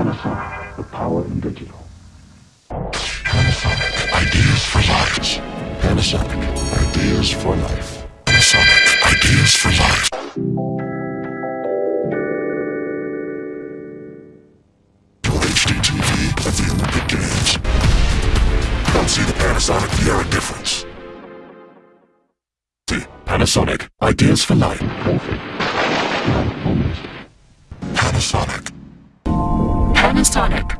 Panasonic, the power in digital. Panasonic, ideas for life. Panasonic, ideas for life. Panasonic, ideas for life. Your HD TV of the Olympic Games. Come see the Panasonic Viera difference. See, Panasonic, ideas for life. Panasonic.